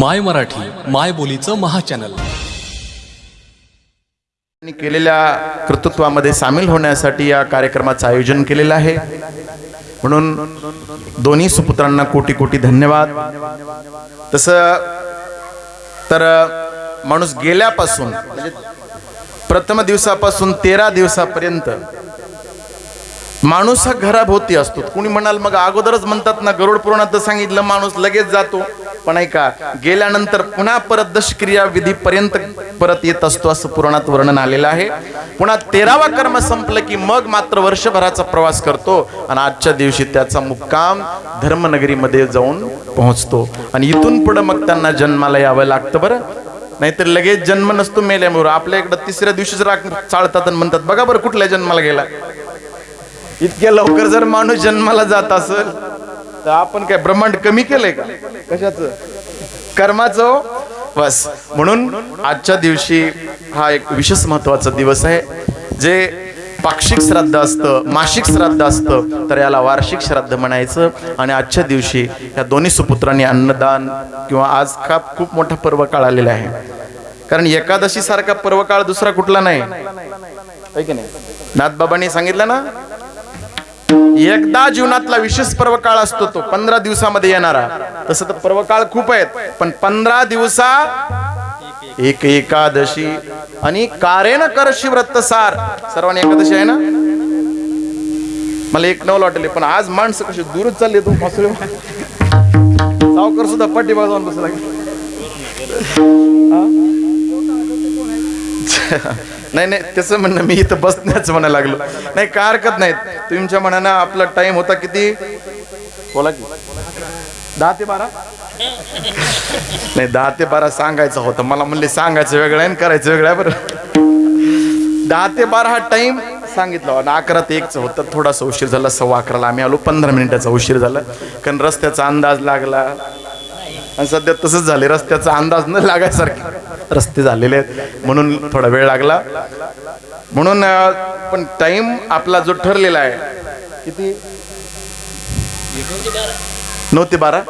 माय मराठी माय बोलीचं महाचॅनल. त्यांनी केलेल्या कर्तृत्वामध्ये सामील होण्यासाठी या कार्यक्रमाचं आयोजन केलेलं आहे. म्हणून दोन्ही सुपुत्रांना कोटी कोटी धन्यवाद. तसं तर माणूस गेल्यापासून म्हणजे प्रथम दिवसापासून तेरा दिवसापर्यंत माणूस हा घराभोवती असतो. कुणी म्हणाल मग अगोदरच म्हणतात ना गरुड पुराणात सांगितलं माणूस लगेच जातो. पण ऐका गेल्यानंतर पुन्हा परत दशक्रिया विधीपर्यंत परत येत असतो असं पुराणात वर्णन आलेलं आहे. पुन्हा तेरावा कर्म संपलं की मग मात्र वर्षभराचा प्रवास करतो आणि आजच्या दिवशी त्याचा मुक्काम धर्मनगरीमध्ये जाऊन पोहोचतो. आणि इथून पुढे मग त्यांना जन्माला यावं लागतं बरं. नाहीतर लगेच जन्म नसतो मेल्यामुळे. आपल्या इकडं तिसऱ्या दिवशीच राख चालतात आणि म्हणतात बघा बरं कुठल्या जन्माला गेला. इतक्या लवकर जर माणूस जन्माला जात असेल तर आपण काय ब्रह्मांड कमी केलंय का? कशाच? कर्माचं हो? बस. म्हणून आजच्या दिवशी हा एक विशेष महत्त्वाचा दिवस आहे जे पाक्षिक श्राद्ध असतं मासिक श्राद्ध असतं तर याला वार्षिक श्राद्ध म्हणायचं. आणि आजच्या दिवशी या दोन्ही सुपुत्रांनी अन्नदान किंवा आज का खूप मोठा पर्व काळ आलेला आहे. कारण एकादशी सारखा पर्व काळ दुसरा कुठला नाही. नाही? नाथबाबांनी सांगितलं ना? एकदा जीवनातला विशेष पर्व काळ असतो तो पंधरा दिवसामध्ये येणारा. तसं तर पर्व काळ खूप आहेत पण पंधरा दिवसा एक एकादशी आणि कारेन करशी व्रतसार. सर्वांनी एकादशी आहे ना? मला एक नवल वाटले पण आज माणसं कशी दूरच चालली तू फसले सावकर सुद्धा पाठीमाग बाजून बसला नाही नाही त्याचं म्हणणं मी इथं बसण्याचं म्हणायला लागलो. नाही काय हरकत नाहीत. तुमच्या मनानं आपला टाइम होता किती? बोला की. दहा ते बारा? नाही दहा ते बारा सांगायचं होतं. मला म्हणले सांगायचं वेगळं आहे आणि करायचं वेगळं आहे बरं. दहा ते बारा हा टाइम सांगितलं आणि अकरा ते एकचं होतं. थोडासा उशीर झाला सव्वा अकराला आम्ही आलो. पंधरा मिनिटाचा उशीर झाला. कारण रस्त्याचा अंदाज लागला. आणि सध्या तसंच झाले रस्त्याचा अंदाज न लागायसारखे. रस्ते झालेले आहेत. म्हणून थोडा वेळ लागला. म्हणून पण टाइम आपला जो ठरलेला आहे किती? नऊ ते बारा.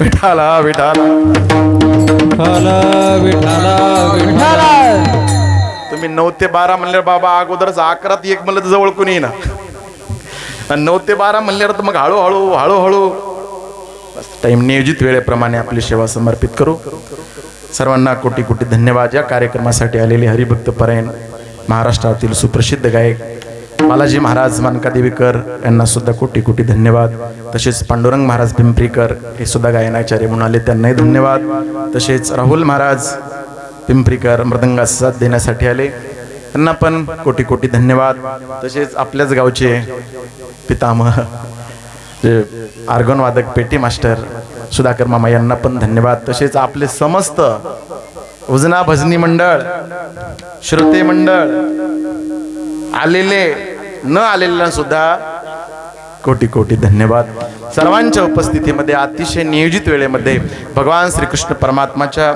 विठाला विठाला. विठ्ठला तुम्ही नऊ ते बारा म्हणल्यावर बाबा अगोदरच अकरात एक म्हणलं तर जवळ कोणी येईना. आणि नऊ ते बारा म्हणल्यावर तर मग हळूहळू हळूहळू टाइम नियोजित वेळेप्रमाणे आपली सेवा समर्पित करू. सर्वांना कोटी कोटी धन्यवाद. या कार्यक्रमासाठी आलेले हरिभक्त परायण महाराष्ट्रातील सुप्रसिद्ध गायक बालाजी महाराज मानकादेवीकर यांना सुद्धा कोटी कोटी धन्यवाद. तसेच पांडुरंग महाराज पिंपरीकर हे सुद्धा गायनाचार्य म्हणून आले त्यांनाही धन्यवाद. तसेच राहुल महाराज पिंपरीकर मृदंगास साथ देण्यासाठी आले त्यांना पण कोटी कोटी धन्यवाद. तसेच आपल्याच गावचे पितामह आर्गनवादक पेटी मास्टर सुधाकर मामा यांना पण धन्यवाद. तसेच आपले समस्त उजना भजनी मंडळ श्रोते मंडळ आलेले न आलेल्या सुद्धा कोटी कोटी धन्यवाद. सर्वांच्या उपस्थितीमध्ये अतिशय नियोजित वेळेमध्ये भगवान श्रीकृष्ण परमात्माच्या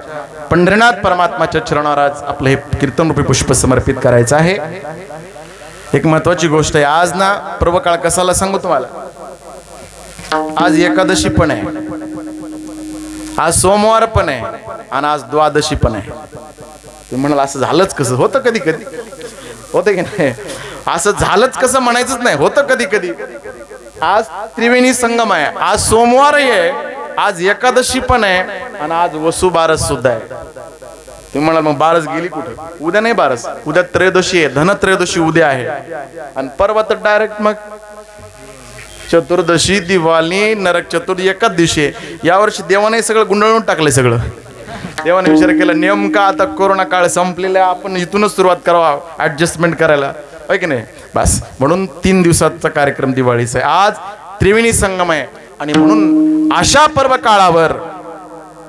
पंढरीनाथ परमात्माच्या चरणावर आज आपलं हे कीर्तनरूपी पुष्प समर्पित करायचं आहे. एक महत्वाची गोष्ट आहे आज ना पूर्वकाळ कसाला सांगू तुम्हाला? आज एकादशी पण आहे. आज सोमवार पण आहे आणि आज द्वादशी पण आहे. तुम्ही म्हणाल असं झालंच कसं? होतं कधी कधी. होतं की नाही? असं झालंच कसं म्हणायचंच नाही. होतं कधी कधी. आज त्रिवेणी संगम आहे. आज सोमवारही आहे. आज एकादशी पण आहे. आणि आज वसुबारस सुद्धा आहे. तुम्ही म्हणाल मग बारस गेली कुठे? उद्या नाही बारस. उद्या त्रयोदशी आहे. धनत्रयोदशी उद्या आहे. आणि परवा तर डायरेक्ट मग चतुर्दशी दिवाळी नरक चतुर्थी एकाच दिवशी आहे यावर्षी देवाने सगळं गुंडळून टाकलंय सगळं. देवाने विचार केला नेमका आता कोरोना काळ संपलेला आहे, आपण इथूनच सुरुवात करावा ऍडजस्टमेंट करायला. होय की नाही? बस. म्हणून तीन दिवसाचा कार्यक्रम दिवाळीचा आहे. आज त्रिवेणी संगम आहे. आणि म्हणून अशा पर्व काळावर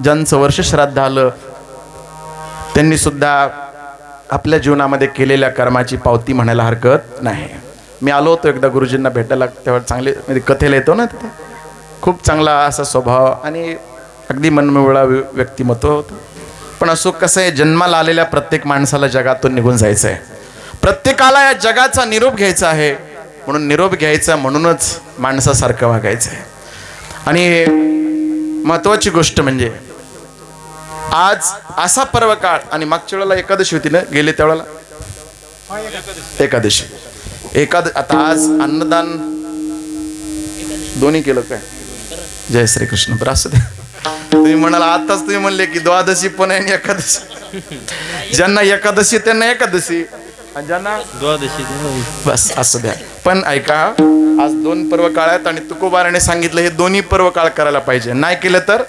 ज्यांचं वर्ष श्राद्ध आलं त्यांनी सुद्धा आपल्या जीवनामध्ये केलेल्या कर्माची पावती म्हणायला हरकत नाही. मी आलो होतो एकदा गुरुजींना भेटायला तेव्हा चांगले म्हणजे कथेला येतो ना तिथे. खूप चांगला असा स्वभाव आणि अगदी मनमिळा व्य- व्यक्तिमत्व होतं. पण असो कसं आहे जन्माला आलेल्या प्रत्येक माणसाला जगातून निघून जायचं आहे प्रत्येकाला या जगाचा निरोप घ्यायचा आहे. म्हणून निरोप घ्यायचा म्हणूनच माणसासारखं वागायचं आहे आणि महत्वाची गोष्ट म्हणजे आज असा पर्व काळ आणि मागच्या वेळेला एकादशी होती ना गेले त्यावेळेला? एकादशी. एकाद आता आज अन्नदान दोन्ही केलं काय? जय श्रीकृष्ण. बरं असं दे. तुम्ही म्हणाल आताच तुम्ही म्हणले की द्वादशी पण आहे आणि एकादशी. ज्यांना एकादशी त्यांना एकादशी. आणि ज्यांना बस असं द्या. पण ऐका आज दोन पर्व काळ आहेत आणि तुकोबाराने सांगितलं हे दोन्ही पर्व काळ करायला पाहिजे. नाही केलं तर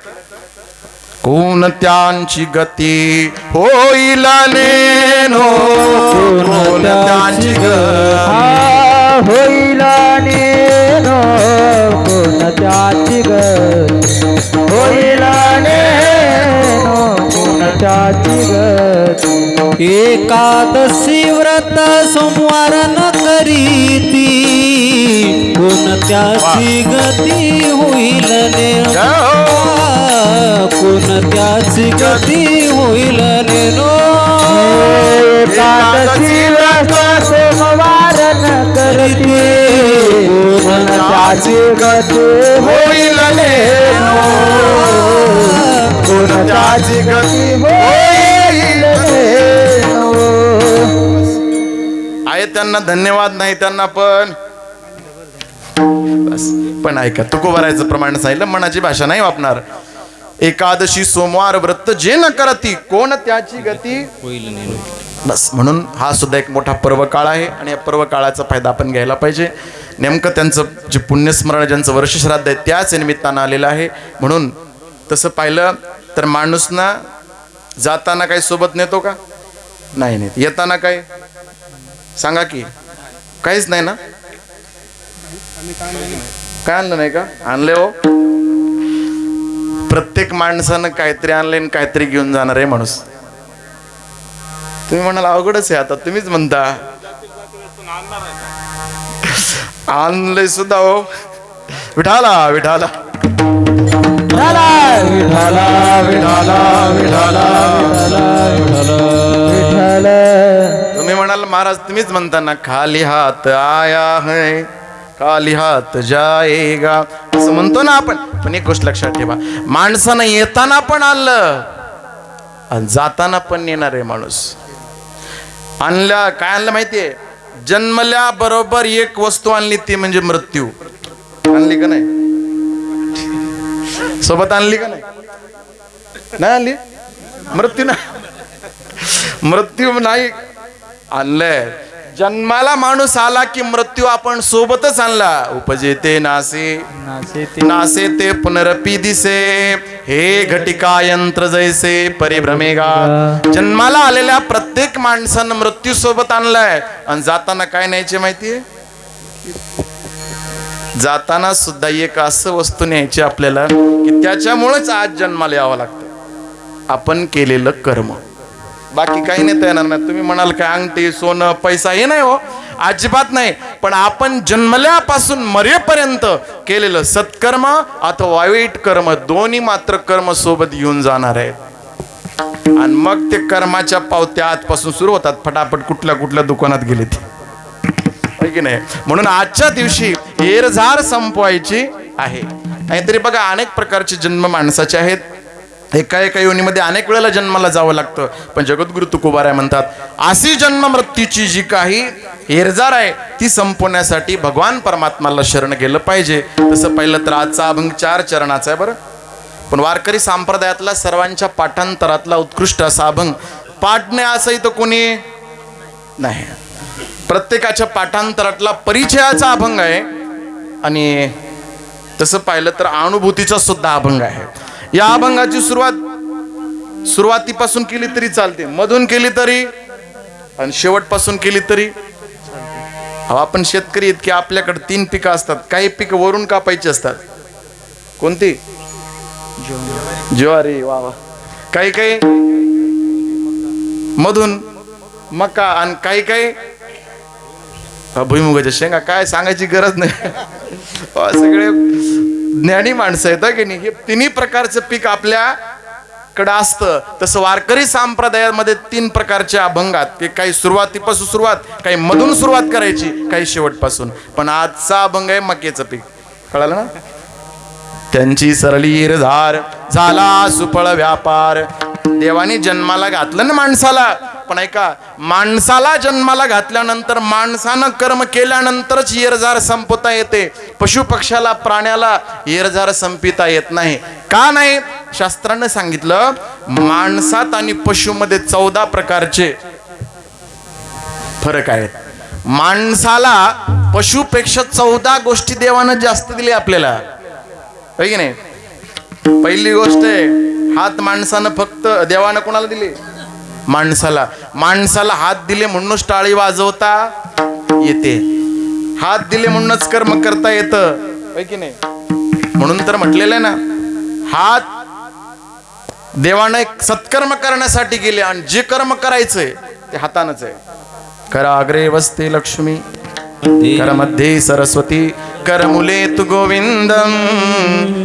कोणत्यांची गती होईल नेनो कोणत्यांची गती हा होईल नेनो कोणत्याची गत होईल नेनो कोणत्याची गत? एकादशी व्रत सोमवार न करीती. कोणत्याची गती होईल हो. कोणत्याची गती होईल नेनो एकादशी व्रत सोमवार न करते. कोणत्याची गती होईल कोणत्याची गती होईल आहे त्यांना धन्यवाद नाही त्यांना पण. बस. पण ऐका तुकोबारायचं प्रमाण सांगितलं मनाची भाषा नाही वापणार एकादशी सोमवार व्रत जे न करती कोण त्याची गती? बस म्हणून हा सुद्धा एक मोठा पर्व काळ आहे आणि या पर्व काळाचा फायदा आपण घ्यायला पाहिजे. नेमकं त्यांचं जे पुण्यस्मरण ज्यांचं वर्षश्राद्ध आहे त्याच निमित्तानं आलेलं आहे. म्हणून तसं पाहिलं तर माणूस ना जाताना काही सोबत नेतो का? नाही नेत. येताना काय? सांगा की. काहीच नाही ना? काय आणलं नाही का? आणले हो. प्रत्येक माणसानं काहीतरी आणले आणि काहीतरी घेऊन जाणार आहे माणूस. तुम्ही म्हणाल अवघडच आहे आता. तुम्हीच म्हणता. आणलंय सुद्धा हो. विठाला विठाला. विठाला विठाला विठाला विठाला विठ्ठल तुम्ही म्हणाल महाराज तुम्हीच म्हणता ना खाली हात आया है. खाली हात जाएगा असं म्हणतो ना आपण पण एक गोष्ट लक्षात ठेवा. माणसानं येताना पण आणलं आणि जाताना पण येणार आहे माणूस. आणल्या काय आणलं माहितीये? जन्मल्या बरोबर एक वस्तू आणली ती म्हणजे मृत्यू. आणली का नाही? सोबत आणली का नाही? नाही आणली. मृत्यू ना मृत्यू नाही. आणलंय. जन्माला माणूस आला की मृत्यू आपण सोबतच आणला. उपजेते नासे. नासे ते पुनरपी दिसे. हे घटिका यंत्र जैसे परिभ्रमेगा जन्माला आलेल्या प्रत्येक माणसानं मृत्यू सोबत आणलाय. आणि जाताना काय न्यायचे माहितीये? जाताना सुद्धा एक असं वस्तू न्यायची आपल्याला की त्याच्यामुळेच आज जन्माला यावं लागतं. आपण केलेलं कर्म. बाकी काही नेता येणार नाही तुम्ही म्हणाल काय अंगठी सोनं पैसा हे नाही हो. अजिबात नाही. पण आपण जन्मल्यापासून मरेपर्यंत केलेलं सत्कर्म अथवा वाईट कर्म दोन्ही मात्र कर्म सोबत येऊन जाणार आहेत आणि मग ते कर्माच्या पावत्या आजपासून सुरू होतात. फटाफट कुठल्या कुठल्या दुकानात गेले ते. की नाही? म्हणून आजच्या दिवशी एरझार संपवायची आहे. नाहीतरी बघा अनेक प्रकारचे जन्म माणसाचे आहेत. एका एका योनीमध्ये अनेक वेळेला जन्माला जावं लागतं. पण जगद्गुरु तुकोबाराय म्हणतात अशी जन्म मृत्यूची जी काही हेरजार आहे ती संपवण्यासाठी भगवान परमात्माला शरण गेलं पाहिजे. तसं पाहिलं तर आजचा अभंग चार चरणाचा आहे बरं. पण वारकरी संप्रदायातला सर्वांच्या पाठांतरातला उत्कृष्ट असा अभंग पाठणे असंही तर कोणी नाही. प्रत्येकाच्या पाठांतरातला परिचयाचा अभंग आहे. आणि तसं पाहिलं तर अनुभूतीचा सुद्धा अभंग आहे. या अभंगाची सुरुवात सुरुवातीपासून केली तरी चालते मधून केली तरी आणि शेवटपासून केली तरी अहो, आपण शेतकरी इतके आपल्याकडे तीन पिकं असतात काही पिकं वरून कापायची असतात. कोणती? ज्वारी. वा वा. काही काही? मधून मका आणि काही काही? भुईमुगाच्या शेंगा काय सांगायची गरज नाही. सगळे ज्ञानी माणसं आहेत की नाही? हे तिन्ही प्रकारचं पीक आपल्याकडं असतं. तसं वारकरी संप्रदायामध्ये तीन प्रकारच्या अभंगात की काही सुरुवातीपासून सुरुवात काही मधून सुरुवात करायची काही शेवटपासून. पण आजचा अभंग आहे मकेचं पीक. कळालं ना? त्यांची सरली झार झाला सुफळ व्यापार. देवाने जन्माला घातलं ना माणसाला? पण ऐका माणसाला जन्माला घातल्यानंतर माणसानं कर्म केल्यानंतरच येरझार संपवता येते. पशु पक्षाला प्राण्याला येरझार संपिता येत नाही. का नाही? शास्त्रानं सांगितलं माणसात आणि पशुमध्ये चौदा प्रकारचे फरक आहेत. माणसाला पशुपेक्षा चौदा गोष्टी देवानं जास्त दिली आपल्याला. होय की नाही? पहिली गोष्ट आहे हात माणसानं फक्त देवानं कोणाला दिले? माणसाला. माणसाला हात दिले म्हणूनच टाळी वाजवता येते. हात दिले म्हणूनच कर्म करता येतं. की नाही? म्हणून तर म्हटलेलं आहे ना हात देवाने एक सत्कर्म करण्यासाठी गेले आणि जे कर्म करायचंय ते हातानच आहे. कराग्रे वसते लक्ष्मी. कर मध्ये सरस्वती कर मुले तु गोविंदम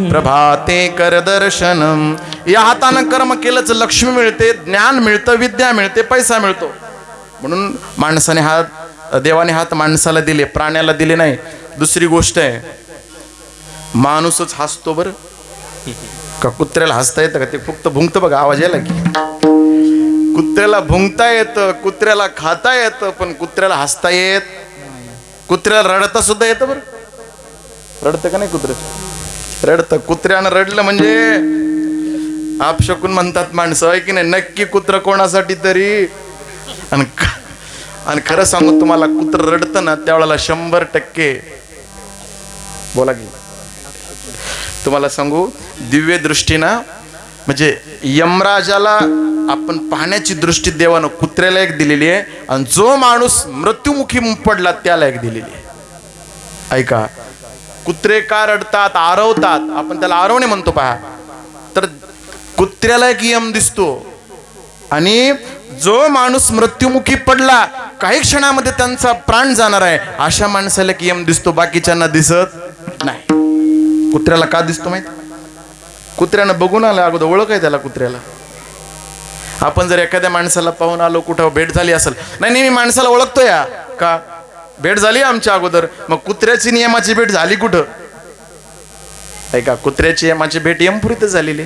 प्रभाते कर दर्शनम। या हातानं कर्म केलंच लक्ष्मी मिळते ज्ञान मिळतं विद्या मिळते पैसा मिळतो. म्हणून माणसाने हात देवाने हात माणसाला दिले प्राण्याला दिले नाही. दुसरी गोष्ट आहे माणूसच हसतो बरं. का कुत्र्याला हसता येतं का? ते फक्त भुंकतं बघा आवाज यायला की. कुत्र्याला भुंकता येतं कुत्र्याला खाता येतं पण कुत्र्याला हसता येत कुत्र्याला रडता सुद्धा येतं बरं. रडतं का नाही कुत्र? रडतं. कुत्र्यानं रडलं म्हणजे आपशकून म्हणतात माणसं आहे की नाही नक्की कुत्र कोणासाठी तरी? आणि आणि खरं सांगू तुम्हाला कुत्र रडतं ना त्यावेळेला शंभर टक्के. बोला की. तुम्हाला सांगू दिव्य दृष्टीनं म्हणजे यमराजाला आपण पाहण्याची दृष्टी देवानं कुत्र्याला एक दिलेली आहे. आणि जो माणूस मृत्युमुखी पडला त्याला एक दिलेली आहे. ऐका कुत्रे का रडतात आरवतात? आपण त्याला आरवणे म्हणतो पहा. तर कुत्र्याला एक यम दिसतो. आणि जो माणूस मृत्युमुखी पडला काही क्षणामध्ये त्यांचा प्राण जाणार आहे. अशा माणसाला एक यम दिसतो बाकीच्यांना दिसत नाही. कुत्र्याला का दिसतो माहिती? कुत्र्यानं बघून आलं अगोदर ओळख आहे त्याला कुत्र्याला. आपण जर एखाद्या माणसाला पाहून आलो कुठं भेट झाली असेल. नाही नाही मी माणसाला ओळखतो या का? भेट झाली आमच्या अगोदर. मग कुत्र्याची नियमाची भेट झाली कुठं? ऐका कुत्र्याची यमाची भेट यमपुरीतच झालेली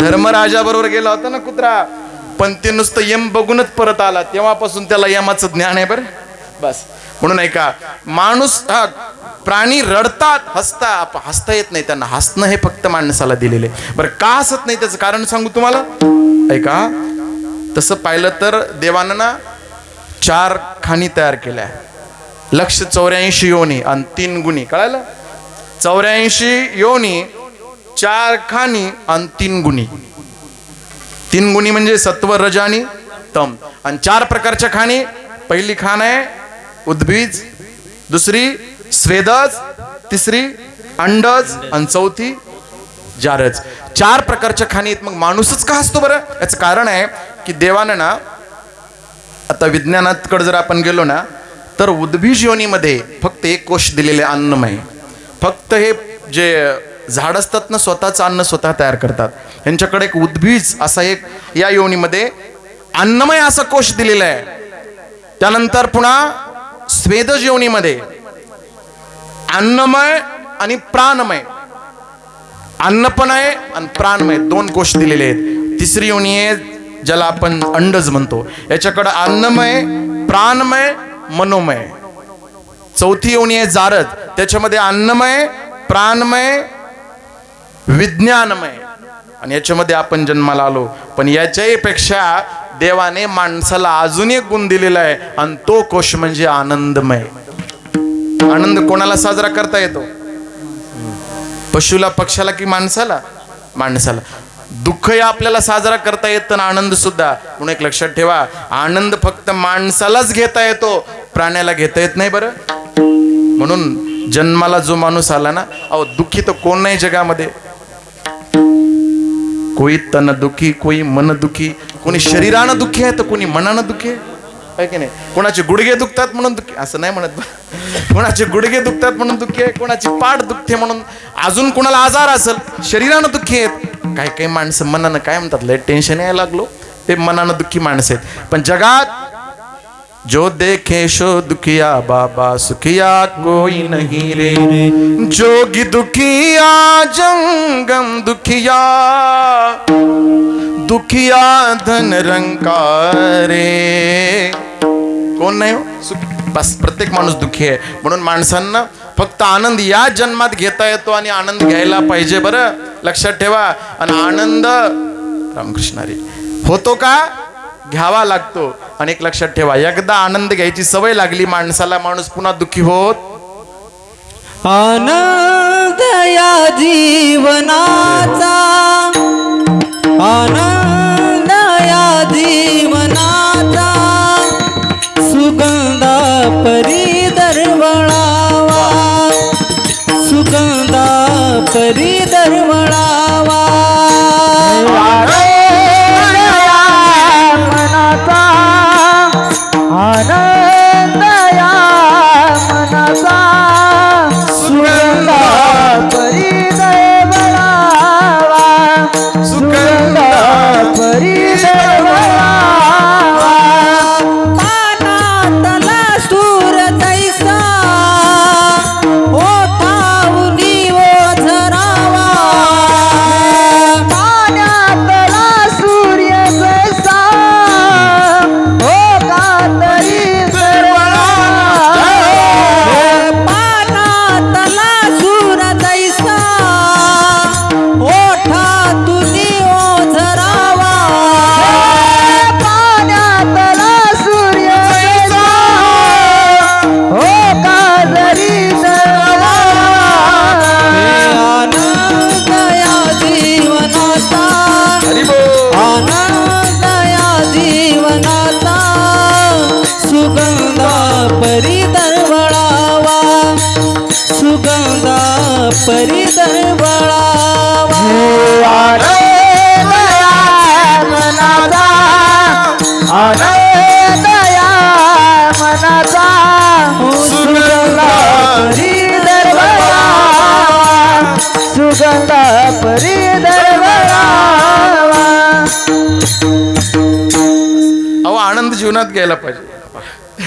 धर्मराजा बरोबर गेला होता ना कुत्रा. पण ते नुसतं यम बघूनच परत आला. तेव्हापासून त्याला यमाचं ज्ञान आहे बरं. बस. म्हणून ऐका माणूस प्राणी रडतात हसता आप- हसता येत नाही त्यांना. हसणं हे फक्त माणसाला दिलेले बरं का हसत नाही त्याचं कारण सांगू तुम्हाला? ऐका तसं पाहिलं तर देवानं ना चार खाणी तयार केल्या. लक्ष चौऱ्याऐंशी योनी आणि तीन गुणी. कळालं? चौऱ्याऐंशी योनी चार खाणी आणि तीन गुणी. तीन गुणी म्हणजे सत्व रज आणि तम. आणि चार प्रकारच्या खाणी. पहिली खाण आहे उद्बीज दुसरी स्वेदज तिसरी अंडज आणि चौथी जारज. चार प्रकारच्या खाणी आहेत मग माणूसच का असतो बरं? याचं कारण आहे की देवानं ना आता विज्ञानाकडे जर आपण गेलो ना तर उद्भिज योनीमध्ये फक्त एक कोश दिलेले अन्नमय. फक्त हे जे झाड असतात ना स्वतःचं अन्न स्वतः तयार करतात. यांच्याकडे एक उद्भिज असा एक या योनीमध्ये अन्नमय असा कोश दिलेला आहे. त्यानंतर पुन्हा स्वेदज योनीमध्ये अन्नमय आणि प्राणमय. अन्न पण आहे आणि प्राणमय दोन कोश दिलेले आहेत. तिसरी योनी आहे ज्याला आपण अंडज म्हणतो. याच्याकडं अन्नमय प्राणमय मनोमय. चौथी योनी आहे जारद. त्याच्यामध्ये अन्नमय प्राणमय विज्ञानमय. आणि याच्यामध्ये आपण जन्माला आलो. पण याच्याही पेक्षा देवाने माणसाला अजून एक गुण दिलेला आहे आणि तो कोश म्हणजे आनंदमय. आनंद कोणाला साजरा करता येतो? पशुला पक्षाला की माणसाला? माणसाला. दुःखही आपल्याला साजरा करता येतं ना आनंद सुद्धा. म्हणून एक लक्षात ठेवा आनंद फक्त माणसालाच घेता येतो प्राण्याला घेता येत नाही बरं. म्हणून जन्माला जो माणूस आला ना अहो दुःखी तर कोण नाही जगामध्ये. कोई तन दुखी कोई मन दुखी कोणी शरीरानं दुखी आहे तर कोणी मनानं दुखी आहे? की नाही? कोणाचे गुडघे दुखतात म्हणून दुखी असं नाही म्हणत. कोणाचे गुडघे दुखतात म्हणून दुखी आहे? कोणाची पाठ दुखते म्हणून अजून कोणाला आजार असेल शरीरानं दुखी आहेत. काही काही माणसं मनानं काय म्हणतात लय टेन्शन यायला लागलो. ते मनानं दुःखी माणसं आहेत. पण जगात जो देखे शो दुखिया बाबा सुखिया कोई नहीं रे। जोगी दुखिया जंगम दुखिया दुखिया धन रंकारे। कोण नाही हो? बस प्रत्येक माणूस दुखी आहे. म्हणून माणसांना फक्त आनंद या जन्मात घेता येतो आणि आनंद घ्यायला पाहिजे बरं. लक्षात ठेवा. आणि आनंद रामकृष्णारी. होतो का? घ्यावा लागतो. आणि एक लक्षात ठेवा एकदा आनंद घ्यायची सवय लागली माणसाला माणूस पुन्हा दुःखी होत. आनंद या जीवनाचा आनंद या जीवनाचा सुगंधा परी दरवळावा सुगंधा परी दरवळावा. मनाचा सुगंधा परी दरवळावा सुगंधा परी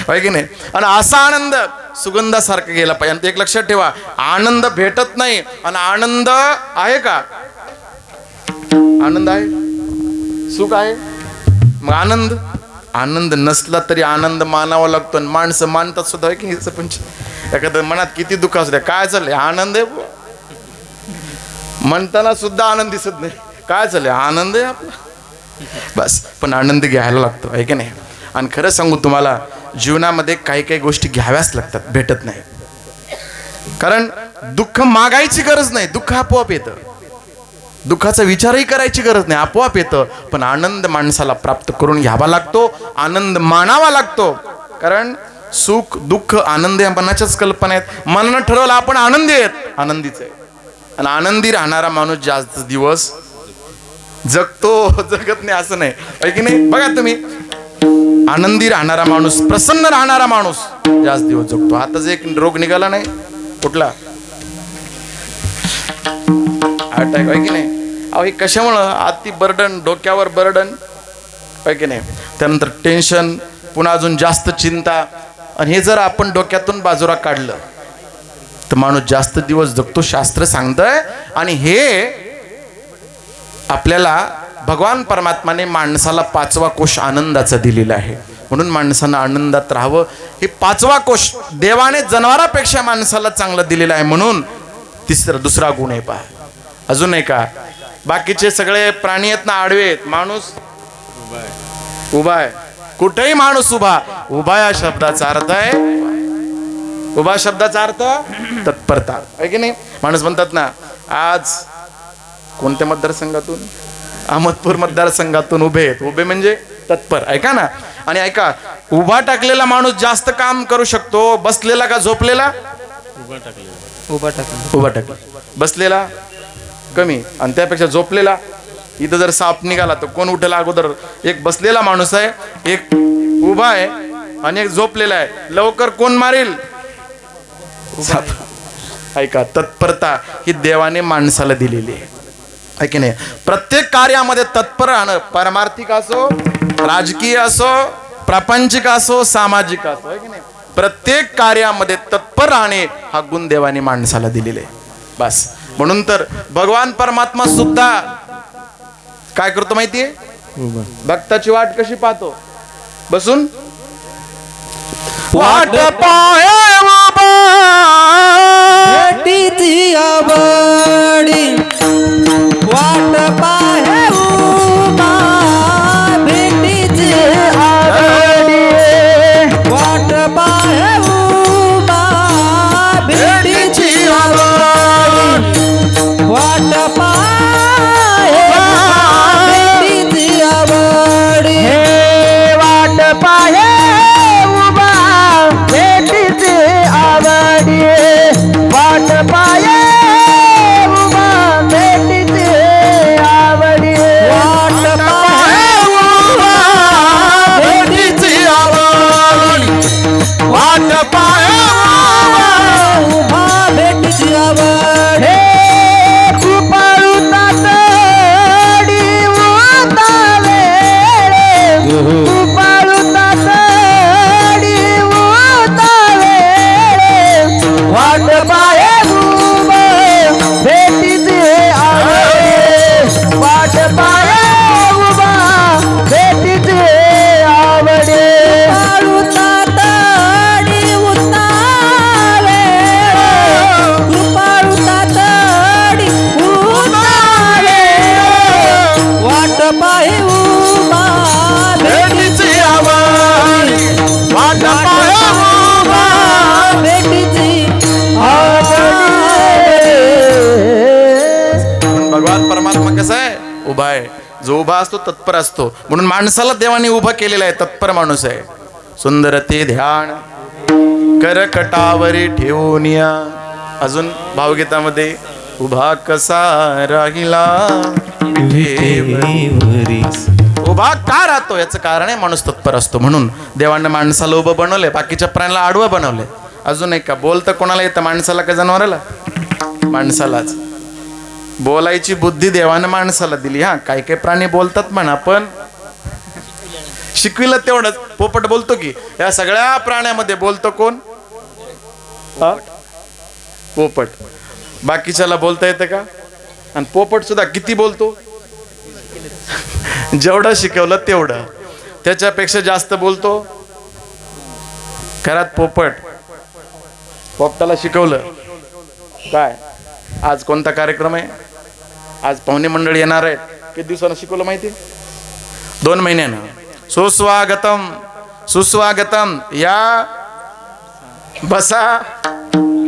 होय की नाही? आणि असा आनंद सुगंधासारखा गेला पाहिजे. आणि ते एक लक्षात ठेवा आनंद भेटत नाही आणि आनंद आहे का? आनंद आहे? सुख आहे? मग आनंद? आनंद नसला तरी आनंद मानावा लागतो आणि माणसं मानतात सुद्धा होय की पंच एखाद्या मनात किती दुःख असू द्या काय चाललंय? आनंद आहे म्हणताना सुद्धा आनंद दिसत नाही. काय चाललंय? आनंद आहे आपला. बस पण आनंद घ्यायला लागतो आहे की नाही? आणि खरं सांगू तुम्हाला जीवनामध्ये काही काही गोष्टी घ्याव्याच लागतात भेटत नाही. कारण दुःख मागायची गरज नाही दुःख आपोआप येतं. दुःखाचा विचारही करायची गरज नाही आपोआप येतं. पण आनंद माणसाला प्राप्त करून घ्यावा लागतो आनंद मानावा लागतो. कारण सुख दुःख आनंद या मनाच्याच कल्पना आहेत. मनानं ठरवलं आपण आनंदी आहेत आनंदीच आहे. आणि आनंदी राहणारा माणूस जास्त दिवस जगतो जगत नाही असं नाही. की नाही? बघा तुम्ही. आनंदी राहणारा माणूस प्रसन्न राहणारा माणूस जास्त दिवस जगतो आताच एक रोग निघाला नाही कुठला? अटॅक आहे की नाही? अहो हे कशामुळं? आती बर्डन डोक्यावर बर्डन आहे की नाही? त्यानंतर टेन्शन पुन्हा अजून जास्त चिंता. आणि हे जर आपण डोक्यातून बाजूला काढलं तर माणूस जास्त दिवस जगतो शास्त्र सांगतंय. आणि हे आपल्याला भगवान परमात्माने माणसाला पाचवा कोश आनंदाचा दिलेला आहे. म्हणून माणसानं आनंदात राहावं. हे पाचवा कोश देवाने जनावरापेक्षा माणसाला चांगला दिलेला आहे. म्हणून तिसरा दुसरा गुण आहे पहा. अजून आहे. का बाकीचे सगळे प्राणी आहेत ना आडवे आहेत. माणूस उभा आहे. कुठेही माणूस उभा. उभा या शब्दाचा अर्थ आहे. उभा शब्दाचा अर्थ तत्परता. आहे की नाही? माणूस म्हणतात ना आज कोणत्या मतदारसंघातून? अहमदपूर मतदारसंघातून उभे आहेत. उभे म्हणजे तत्पर. ऐका ना. आणि ऐका उभा टाकलेला माणूस जास्त काम करू शकतो बसलेला का झोपलेला? उभा टाकला उभा टाकला बसलेला कमी. आणि त्यापेक्षा झोपलेला इथं जर साप निघाला तर कोण उठेल अगोदर? एक बसलेला माणूस आहे एक उभा आहे आणि एक झोपलेला आहे. लवकर कोण मारेल. ऐका तत्परता ही देवाने माणसाला दिलेली आहे. आहे की नाही. प्रत्येक कार्यामध्ये तत्पर राहणं परमार्थिक असो राजकीय असो प्रापंचिक असो सामाजिक असो की नाही. प्रत्येक कार्यामध्ये तत्पर राहणे हा गुण देवाने माणसाला दिलेले आहे. बस. म्हणून तर भगवान परमात्मा सुद्धा काय करतो माहितीये भक्ताची वाट कशी पाहतो? बसून? वाट पाहे असतो तत्पर असतो. म्हणून माणसाला देवाने उभा केलेला आहे तत्पर माणूस आहे. सुंदर ते ध्यान करकटावरी ठेवून या. अजून भावगीतामध्ये उभा कसा राहिला उभा का राहतो? याचं कारण आहे माणूस तत्पर असतो. म्हणून देवाने माणसाला उभं बनवलंय बाकीच्या प्राण्याला आडवं बनवलंय. अजून एक का? बोलतं कोणाला येतं? माणसाला का जनावराला? माणसालाच. बोलायची बुद्धी देवानं माणसाला दिली. हा काही काही प्राणी बोलतात म्हणा पण शिकविलं तेवढंच. पोपट बोलतो की या सगळ्या प्राण्यामध्ये बोलतो कोण? पोपट. बाकीच्याला बोलता येतं का? आणि पोपट सुद्धा किती बोलतो? जेवढं शिकवलं तेवढं. त्याच्यापेक्षा जास्त बोलतो? घरात पोपट. पोपटाला शिकवलं. काय? आज कोणता कार्यक्रम आहे? आज पाहुणे मंडळी येणार आहेत. किती दिवसानं शिकवलं माहिती? दोन महिन्यानं. सुस्वागतम सुस्वागतम. या बसा.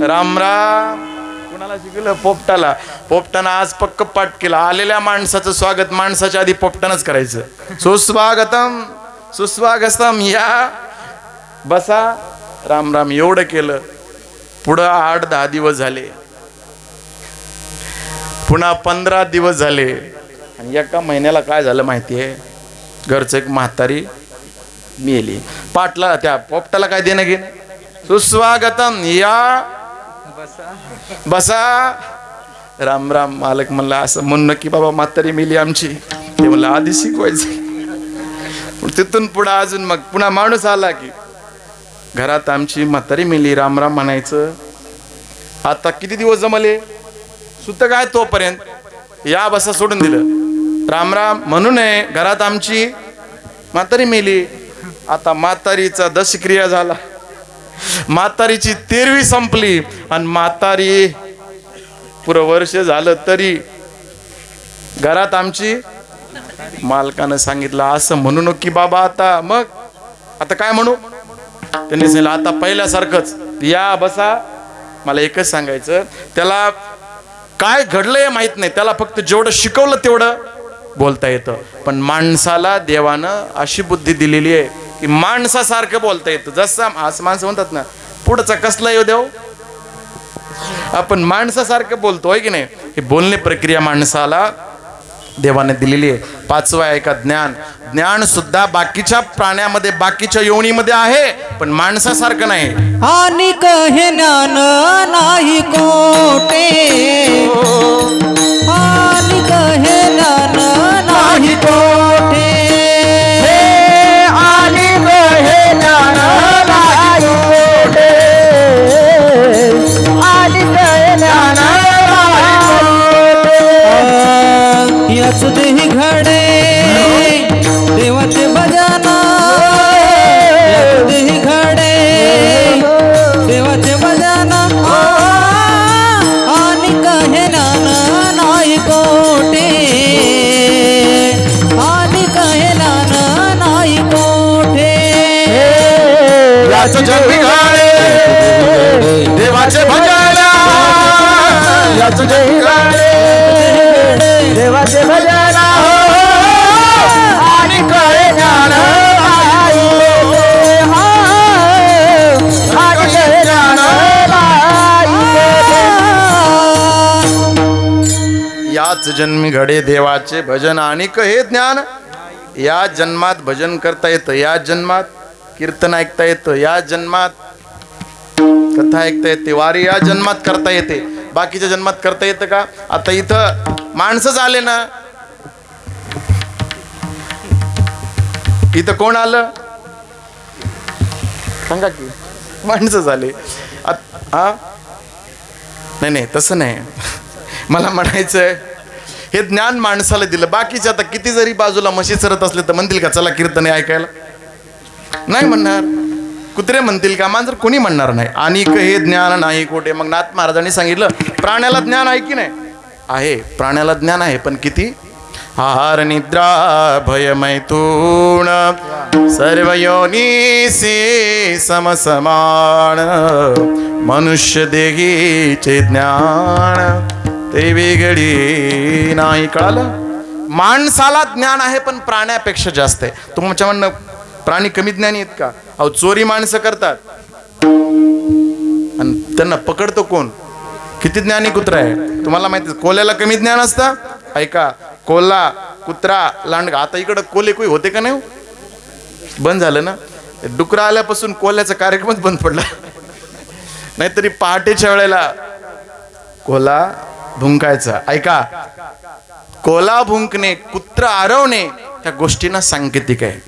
राम राम. कुणाला शिकवलं? पोपटाला. पोपटानं आज पक्क पाठ केला. आलेल्या माणसाचं स्वागत माणसाच्या आधी पोपटानच करायचं. सुस्वागतम सुस्वागतम. या बसा. राम राम. एवढं केलं. पुढं आठ दहा दिवस झाले. पुन्हा पंधरा दिवस झाले. आणि एका महिन्याला काय झालं माहिती आहे घरचं एक म्हातारी मेली. पाटला त्या पोपटाला काय देणं घेणं? सुस्वागतम या. बसा. राम राम मालक म्हणला असं म्हणणं की बाबा म्हातारी मेली आमची. ते म्हणलं आधी शिकवायचं. पण तिथून पुढं अजून मग पुन्हा माणूस आला की. घरात आमची म्हातारी मेली राम राम म्हणायचं आता किती दिवस जमले? सुत काय तोपर्यंत? या बसा सोडून दिलं. रामराम म्हणून म्हणू नये घरात आमची म्हातारी मेली. आता म्हातारीचा दशक्रिया झाला. म्हातारीची तेरवी संपली. आणि म्हातारी पुरं वर्ष झालं तरी घरात आमची मालकानं सांगितलं असं म्हणू नको की बाबा आता. मग? आता काय म्हणू? त्यांनी सांगितलं आता पहिल्यासारखंच. या बसा मला एकच सांगायचं त्याला काय घडलंय माहीत नाही. त्याला फक्त जेवढं शिकवलं तेवढं बोलता येतं. पण माणसाला देवानं अशी बुद्धी दिलेली आहे की माणसासारखं बोलता येतं. जसं असं माणसं म्हणतात ना पुढचा कसला येऊ देव? आपण माणसासारखं बोलतोय की नाही? ही बोलणे प्रक्रिया माणसाला देवाने दिलेली आहे. पाचवा आहे का? ज्ञान. ज्ञान सुद्धा बाकीच्या प्राण्यामध्ये बाकीच्या योनीमध्ये आहे पण माणसासारखं नाही. आणि कहे ज्ञान नाही कोटे आणि कहे ज्ञान नाही कोटे घडे. देवाचे भजन. यात देही घडे. देवाचे भजन. आणि कहे ज्ञान नाही कोटे आणि कहे ज्ञान नाही कोठे. याच जन्मी घाले देवाचे भजन. याच जन्मी घाले याच जन्मी घडे देवाचे भजन आणि हे ज्ञान. या जन्मात भजन करता येतं या जन्मात कीर्तन ऐकता येतं या जन्मात कथा ऐकता येते वारी या जन्मात करता येते. बाकीच्या जन्मात करता येतं का? आता इथं माणसंच आले ना. इथं कोण आलं? सांगा की. माणसं झाले. हा नाही नाही तसं नाही. मला म्हणायचंय हे ज्ञान माणसाला दिलं. बाकीचे आता किती जरी बाजूला म्हशी सरत असले तर म्हणतील का चला कीर्तन ऐकायला. नाही म्हणणार. कुत्रे म्हणतील का मांजर कोणी म्हणणार नाही. आणि हे ज्ञान नाही कोठे. मग नाथ महाराजांनी सांगितलं प्राण्याला ज्ञान आहे की नाही? आहे. प्राण्याला ज्ञान आहे पण किती? आहार निद्रा भय मैथून सर्व योनीसी समसमान मनुष्य देहीचे ज्ञान. ते वेगळी नाही कळालं? माणसाला ज्ञान आहे पण प्राण्यापेक्षा जास्त आहे. तुमच्या म्हणणं प्राणी कमी ज्ञानी आहेत का? अहो चोरी माणसं करतात. आणि त्यांना पकडतो कोण? किती ज्ञानी कुत्रा आहे तुम्हाला माहिती आहे, कोल्याला कमी ज्ञान असतं? ऐका कोल्हा कुत्रा लांडगा आता इकडं कोले कोई होते का नाही हो? बंद झालं ना? डुकरा आल्यापासून कोल्याचा कार्यक्रमच बंद पडला. नाहीतरी पहाटेच्या वेळेला कोला भुंकायचं. ऐका. कोला भुंकणे कुत्र आरवणे ह्या गोष्टींना सांकेतिक आहे.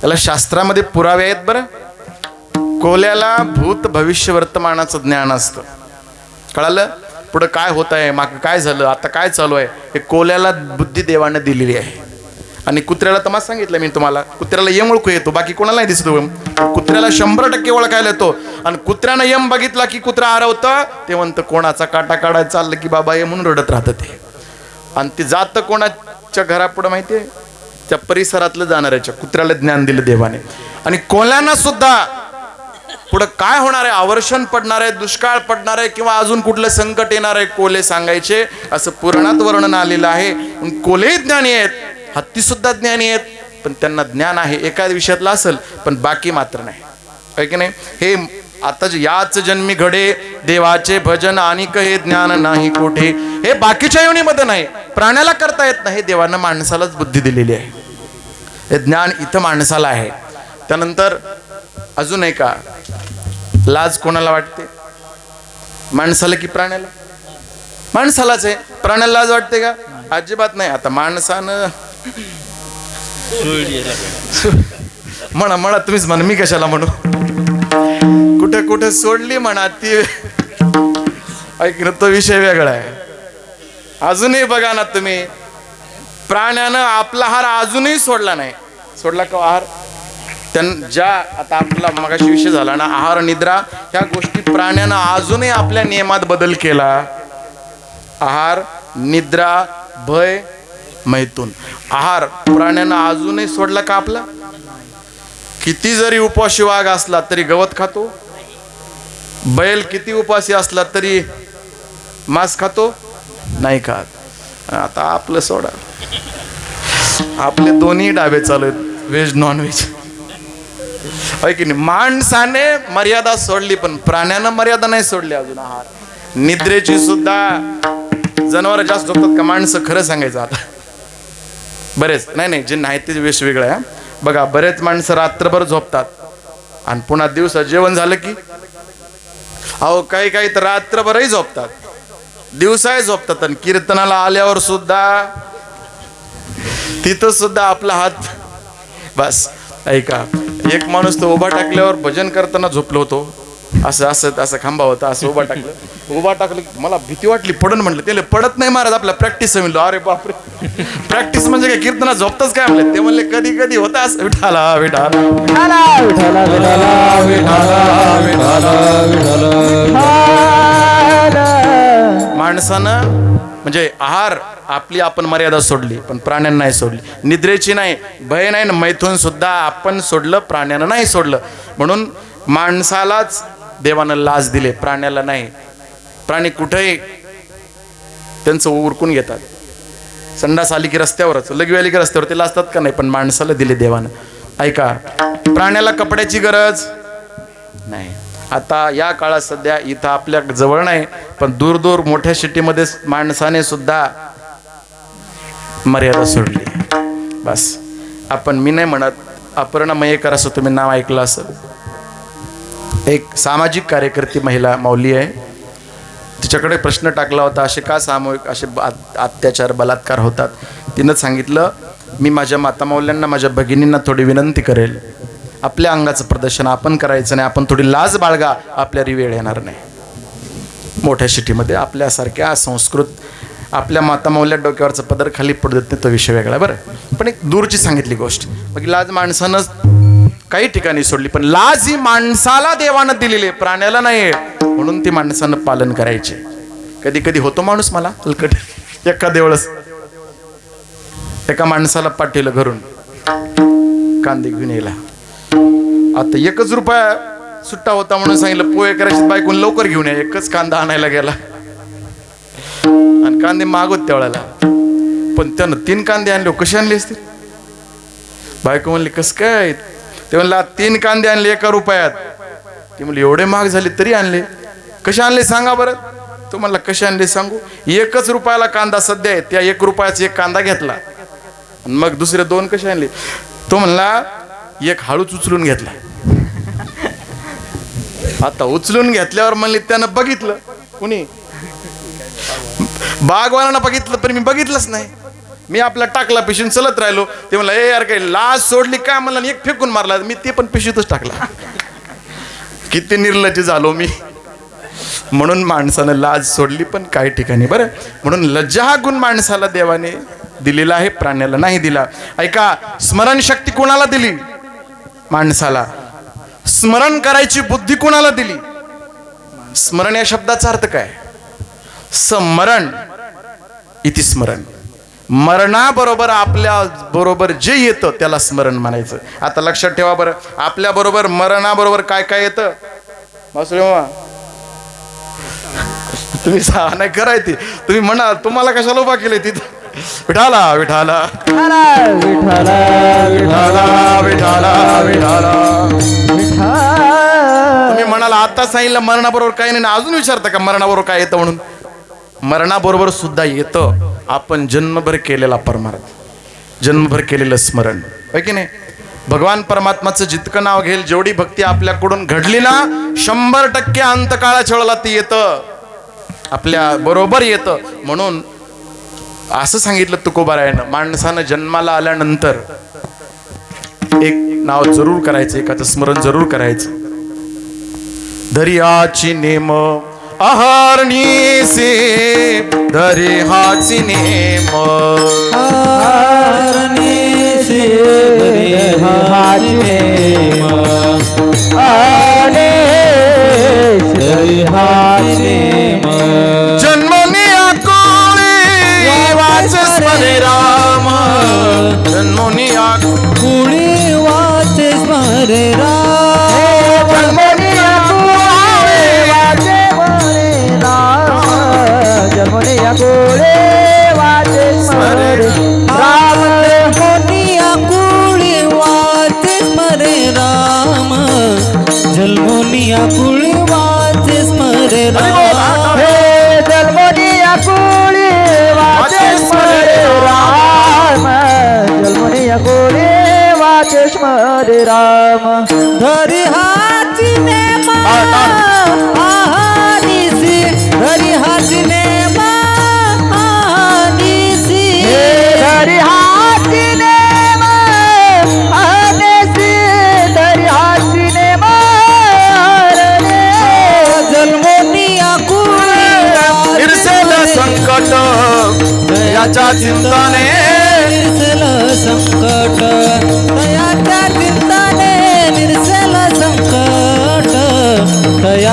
त्याला शास्त्रामध्ये पुरावे आहेत बरं. कोल्याला भूत भविष्य वर्तमानाचं ज्ञान असतं. कळालं? पुढं काय होत आहे माग काय झालं? आता काय चालू आहे? हे कोल्याला बुद्धी देवाने दिलेली आहे. आणि कुत्र्याला तर सांगितलं मी तुम्हाला कुत्र्याला यम ओळखू येतो बाकी कोणाला नाही दिसतो यम. कुत्र्याला शंभर टक्के ओळखायला येतो. आणि कुत्र्यानं यम बघितला की कुत्रा हरवतं ते म्हणतं कोणाचा काटा काढायला चाललं की बाबा ये म्हणून रडत राहतं ते. आणि ते जातं कोणाच्या घरापुढं माहिती आहे त्या परिसरातलं जाणाऱ्याच्या कुत्र्याला ज्ञान दिलं देवाने. आणि कोल्यांना सुद्धा पुढं काय होणार आहे? आवर्षण पडणार आहे दुष्काळ पडणार आहे किंवा अजून कुठलं संकट येणार आहे? कोले सांगायचे असं पुराणात वर्णन आलेलं आहे. कोलेही ज्ञानी आहेत हत्ती सुद्धा ज्ञानी आहेत पण त्यांना ज्ञान आहे एका विषयातलं असेल पण बाकी मात्र नाही. आहे की नाही? हे आता याच जन्मी घडे देवाचे भजन आणि हे ज्ञान नाही कुठे हे बाकीच्या योनीमध्ये नाही. प्राण्याला करता येत नाही देवानं माणसालाच बुद्धी दिलेली आहे. हे ज्ञान इथं माणसाला आहे. त्यानंतर अजून आहे का लाज कोणाला वाटते? माणसाला की प्राण्याला? माणसालाच आहे. प्राण्याला लाज वाटते का? अजिबात नाही. आता माणसानं म्हणा म्हणा तुम्हीच म्हणा मी कशाला म्हणू? कुठे कुठे सोडली म्हणा ती? ऐक तो विषय वेगळा आहे. अजूनही बघा ना तुम्ही. प्राण्यानं आपला हार अजूनही सोडला नाही. सोडला का आहार? त्यां ज्या आता आपला मगाशी विषय झाला ना आहार निद्रा ह्या गोष्टी प्राण्यानं अजूनही आपल्या नियमात बदल केला. आहार निद्रा भय मैथून आहार प्राण्यांना अजूनही सोडला का आपला? किती जरी उपाशी वाघ असला तरी गवत खातो? बैल किती उपाशी असला तरी मांस खातो? नाही खात. आता आपलं सोडा. आपले दोन्ही डाबे चालू आहेत. व्हेज नॉन व्हेज की नाही माणसाने मर्यादा सोडली पण प्राण्यानं मर्यादा नाही सोडली अजून आहार. निद्रेची सुद्धा जनावर जास्त झोपतात का? माणसं खरं सांगायचं आता. बरेच. नाही नाही जे नाही ते वेश वेगळं आहे बघा बरेच माणसं रात्रभर झोपतात. आणि पुन्हा दिवसा जेवण झालं की? अहो काही काही तर रात्रभरही झोपतात. दिवसाही झोपतात आणि कीर्तनाला आल्यावर सुद्धा तिथं सुद्धा आपला हात बस. ऐका एक माणूस तो उभा टाकल्यावर भजन करताना झोपलो होतो. असं असं असं खांबा होता असं उभा टाकलं. उभा टाकलं मला भीती वाटली पडन म्हटलं त्याला पडत नाही महाराज आपल्या प्रॅक्टिस म्हणलं अरे बापरे. प्रॅक्टिस म्हणजे काय कीर्तना झोपतच काय म्हणले? ते म्हणले कधी कधी होता असं. विठाला विठाला विठाला. विठाला. माणसानं म्हणजे आहार आपली आपण मर्यादा सोडली पण प्राण्यांना नाही सोडली. निद्रेची नाही भय नाही ना मैथून सुद्धा आपण सोडलं प्राण्यानं नाही सोडलं. म्हणून माणसालाच देवानं लाज दिले प्राण्याला नाही. प्राणी कुठेही त्यांचं उरकून घेतात. संडास आली की रस्त्यावरच लघवी आली की रस्त्यावर ते लाजतात का नाही? पण माणसाला दिले देवानं. ऐका प्राण्याला कपड्याची गरज नाही. आता या काळात सध्या इथं आपल्या जवळ नाही पण दूर दूर मोठ्या सिटीमध्ये माणसाने सुद्धा मर्यादा सोडली. बस. आपण मी नाही म्हणत अपर्णा मयेकर असं तुम्ही नाव ऐकलं असं एक सामाजिक कार्यकर्ती महिला माऊली आहे. तिच्याकडे प्रश्न टाकला होता असे का सामूहिक असे अत्याचार बलात्कार होतात? तिनं सांगितलं मी माझ्या मातामौल्यांना माझ्या भगिनींना थोडी विनंती करेल. आपल्या अंगाचं प्रदर्शन आपण करायचं नाही आपण थोडी लाज बाळगा आपल्याला वेळ येणार नाही. मोठ्या सिटीमध्ये आपल्यासारख्या संस्कृत आपल्या मातामौल्या डोक्यावरचा पदर खाली पडू देत नाही तो विषय वेगळा बरं. पण एक दूरची सांगितली गोष्ट. मग लाज माणसानं काही ठिकाणी सोडली पण लाज ही माणसाला देवानं दिलेली आहे, प्राण्याला नाही. म्हणून ती माणसानं पालन करायचे. कधी कधी होतो माणूस मला हलकट. एका देवळस. एका माणसाला पाठवलं घरून. कांदे घेऊन यायला. आता एकच रुपया सुट्टा होता म्हणून सांगितलं पोहे करायचे बायकून लवकर घेऊन या एकच कांदा आणायला गेला. आणि कांदे मागवत त्यावेळेला पण त्यानं तीन कांदे आणले हो, कसे आणले असतील? बायको म्हणले कस काय? ते म्हणला तीन कांदे आणले एका रुपयात. ते म्हणले एवढे महाग झाले तरी आणले. कसे आणले सांगा बरं. तो म्हणला कसे आणले सांगू. एकच रुपयाला कांदा सध्या आहे त्या एक रुपयाचा एक कांदा घेतला. आणि मग दुसरे दोन कसे आणले? तो म्हणला एक हळूच उचलून घेतला. आता उचलून घेतल्यावर म्हणले त्यानं बघितलं. कुणी? बागवानानं बघितलं पण मी बघितलंच नाही. मी आपला टाकला पिशून चलत राहिलो. ते म्हणलं ए यार काही लाज सोडली काय म्हणलं एक फेकून मारला. मी ते पण पिशवीतच टाकला. किती निर्लज्ज झालो मी. म्हणून माणसानं लाज सोडली पण काही ठिकाणी. बरं म्हणून लज्जा हा गुण माणसाला देवाने दिलेला आहे प्राण्याला नाही दिला. ऐका स्मरणशक्ती कोणाला दिली? माणसाला. स्मरण करायची बुद्धी कोणाला दिली? स्मरण या शब्दाचा अर्थ काय? स्मरण. इति स्मरण. मरणाबरोबर आपल्या बरोबर जे येतं त्याला स्मरण म्हणायचं. आता लक्षात ठेवा बरं. आपल्या बरोबर मरणाबरोबर काय काय येतं? तुम्ही सहा नाही कराय ती. तुम्ही म्हणाल तुम्हाला कशाला उभा केलंय तिथं? विठाला विठाला. विठाला. विठाला विठाला. विठाला विठाला. तुम्ही म्हणाला आता सांगितलं मरणाबरोबर काही नाही ना अजून विचारता का मरणाबरोबर काय येतं म्हणून? मरणाबरोबर सुद्धा येतं. आपण जन्मभर केलेला परमार्थ जन्मभर केलेलं स्मरण. होय की नाही? भगवान परमात्माचं जितकं नाव घेईल जेवढी भक्ती आपल्याकडून घडली ना शंभर टक्के अंतकाळाच्या वेळेला ती येतं. आपल्या बरोबर येतं. म्हणून असं सांगितलं तुकोबारायनं माणसानं जन्माला आल्यानंतर एक नाव जरूर करायचं एकाचं स्मरण जरूर करायचं. दर्याची नेम अहरणीसे दर्याची नेम. हरणीसी हरिहारिणे हरिहारिणे जन्मनी आकोळी वाचे स्मरे राम. जन्मनी राम धरी नेमा टाळ. आहानिसी धरी हाती नेमा आहानिसी. धरी हातीने मानेसी धरी जन्मोनिया कुळी इरसेल संकट याच्या चिंताने.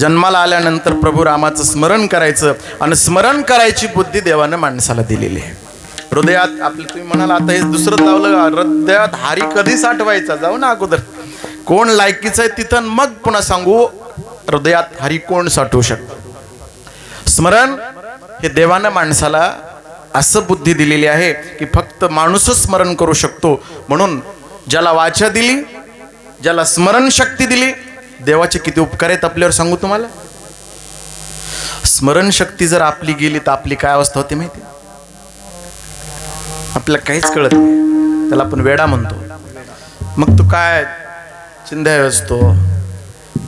जन्माला आल्यानंतर प्रभू रामाचं स्मरण करायचं आणि स्मरण करायची बुद्धी देवानं माणसाला दिलेली आहे. हृदयात आपलं तुम्ही म्हणाल आता हे दुसरं लावलं हृदयात हारी कधी साठवायचा? जाऊ ना अगोदर. कोण लायकीचं आहे तिथं मग पुन्हा सांगू हृदयात हरी कोण साठवू शकतं? स्मरण हे देवानं माणसाला असं बुद्धी दिलेली आहे की फक्त माणूसच स्मरण करू शकतो. म्हणून ज्याला वाचा दिली ज्याला स्मरण शक्ती दिली देवाचे किती उपकार आहेत आपल्यावर सांगू तुम्हाला? स्मरण शक्ती जर आपली गेली तर आपली काय अवस्था होती माहिती? आपल्याला काहीच कळत नाही. त्याला आपण वेडा म्हणतो. मग तू काय चिंध्या असतो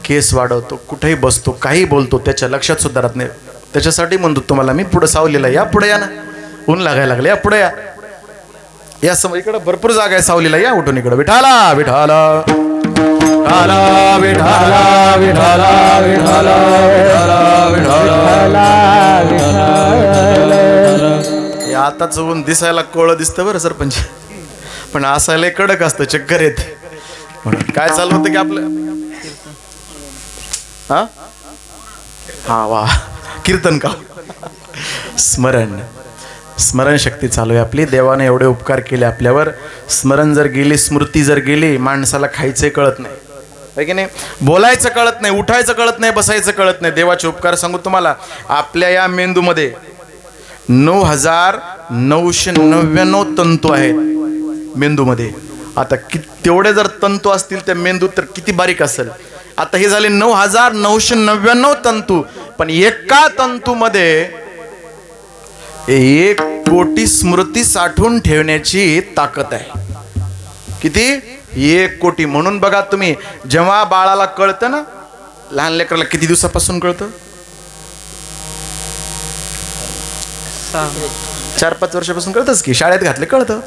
केस वाढवतो कुठेही बसतो काही बोलतो त्याच्या लक्षात सुद्धा राहत नाही. त्याच्यासाठी म्हणतो तुम्हाला मी पुढे सावलीला या पुढे या ना. ऊन लागायला लागले या पुढे या. या समोर इकडे भरपूर जागा आहे सावलीला या उठून इकडे. विठाला विठाला. विठाला विठाला विठाला विठाला विठाला विठाला हे आताच ऊन दिसायला कोळं दिसतं बरं सरपंच. पण असायला कडक असतं चक्कर येते. म्हणून काय चालू होतं की आपलं? हा? हा वा. कीर्तन का? स्मरण. स्मरणशक्ती चालू आहे आपली. देवाने एवढे उपकार केले आपल्यावर. स्मरण जर गेली स्मृती जर गेली माणसाला खायचे कळत नाही. की नाही? बोलायचं कळत नाही उठायचं कळत नाही बसायचं कळत नाही. देवाचे उपकार सांगू तुम्हाला. आपल्या या मेंदूमध्ये नऊ हजार नऊशे नव्याण्णव तंतू आहेत मेंदूमध्ये. आता कि तेवढे जर तंतू असतील त्या मेंदू तर किती बारीक असेल. आता हे झाले नऊ हजार नऊशे नव्याण्णव तंतू. पण एका तंतूमध्ये एक कोटी स्मृती साठवून ठेवण्याची ताकद आहे. किती? एक कोटी. म्हणून बघा तुम्ही जेव्हा बाळाला कळतं ना लहान लेकराला किती दिवसापासून कळतं? चार पाच वर्षापासून कळतच की शाळेत घातले कळतं.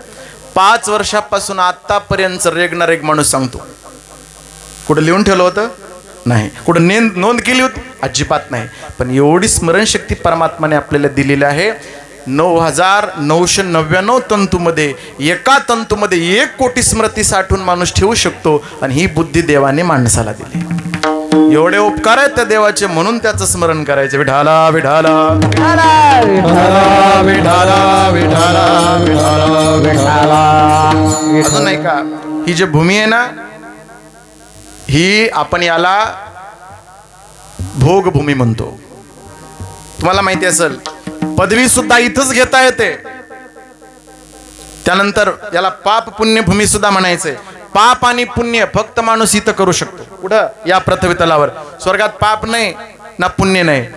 पाच वर्षापासून आतापर्यंत रेगणार एक माणूस सांगतो. कुठं लिहून ठेवलं होतं? नाही. कुठं नेंद नोंद केली होती? अजिबात नाही. पण एवढी स्मरणशक्ती परमात्माने आपल्याला दिलेली आहे. नऊ हजार नऊशे नव्याण्णव तंतूमध्ये एका तंतूमध्ये एक कोटी स्मृती साठवून माणूस ठेवू शकतो आणि ही बुद्धी देवाने माणसाला दिली. एवढे उपकार आहेत त्या देवाचे म्हणून त्याचं स्मरण करायचे. विढाला विढाला विढाला विठाला विढाला अजून नाही का ही जी भूमी आहे ना ही आपण याला भोगभूमी म्हणतो. तुम्हाला माहिती असेल पदवी सुद्धा इथंच घेता येते. त्यानंतर याला पाप पुण्य भूमी सुद्धा म्हणायचंय पाप आणि पुण्य फक्त माणूस इथं करू शकतो. कुठं? या पृथ्वी तलावर. स्वर्गात पाप नाही ना पुण्य नाही.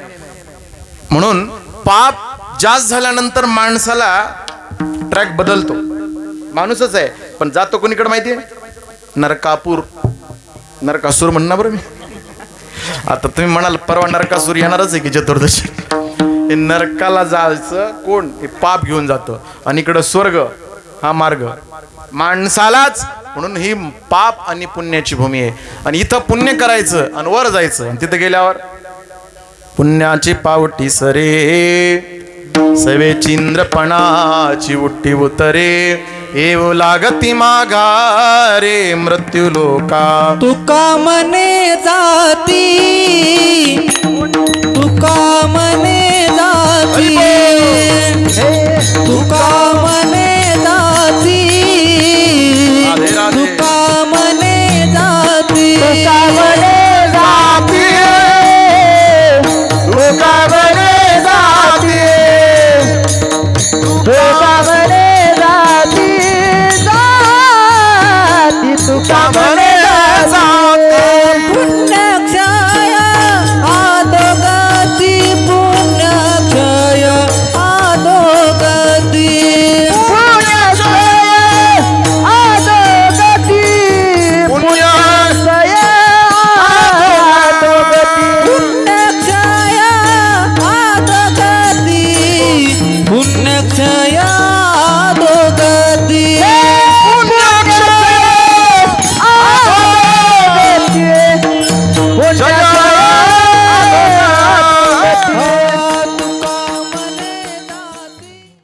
म्हणून पाप जास्त झाल्यानंतर माणसाला ट्रॅक बदलतो. माणूसच आहे पण जातो कोणीकडे माहिती आहे? नरकापूर. नरकासूर म्हणणार बरं मी. आता तुम्ही म्हणाल परवा नरकासूर येणारच आहे की चतुर्दशी हे नरकाला जायचं कोण? हे पाप घेऊन जातं. आणि इकडं स्वर्ग हा मार्ग. माणसालाच म्हणून ही पाप आणि पुण्याची भूमी आहे. आणि इथं पुण्य करायचं आणि वर जायचं. आणि तिथं गेल्यावर पुण्याची पावटी सरे सवे चिंद्रपणाची उट्टी उतरे. येऊ लागती माघारे मृत्यू लोका. तुका मने जाती तुका मने जाती. तुका मने